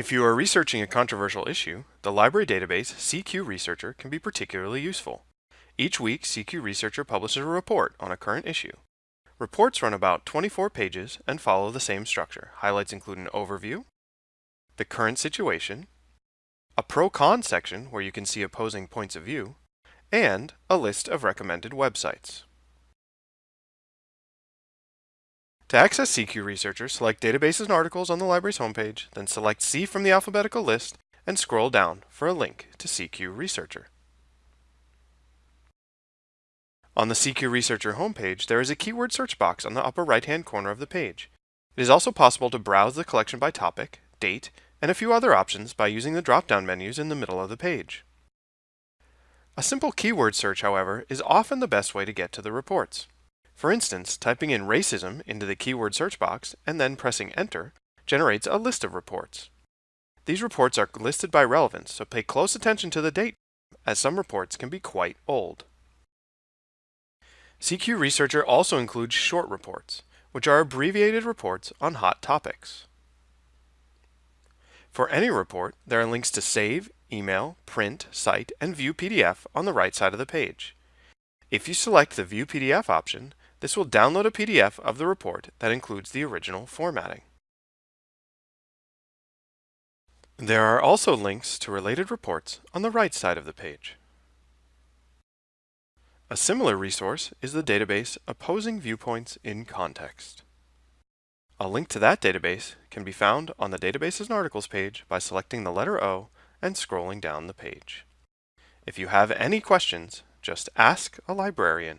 If you are researching a controversial issue, the library database CQ Researcher can be particularly useful. Each week, CQ Researcher publishes a report on a current issue. Reports run about 24 pages and follow the same structure. Highlights include an overview, the current situation, a pro-con section where you can see opposing points of view, and a list of recommended websites. To access CQ Researcher, select Databases and Articles on the library's homepage, then select C from the alphabetical list and scroll down for a link to CQ Researcher. On the CQ Researcher homepage, there is a keyword search box on the upper right-hand corner of the page. It is also possible to browse the collection by topic, date, and a few other options by using the drop-down menus in the middle of the page. A simple keyword search, however, is often the best way to get to the reports. For instance, typing in racism into the keyword search box and then pressing enter generates a list of reports. These reports are listed by relevance, so pay close attention to the date, as some reports can be quite old. CQ Researcher also includes short reports, which are abbreviated reports on hot topics. For any report, there are links to save, email, print, cite, and view PDF on the right side of the page. If you select the View PDF option, this will download a PDF of the report that includes the original formatting. There are also links to related reports on the right side of the page. A similar resource is the database Opposing Viewpoints in Context. A link to that database can be found on the Databases and Articles page by selecting the letter O and scrolling down the page. If you have any questions, just ask a librarian.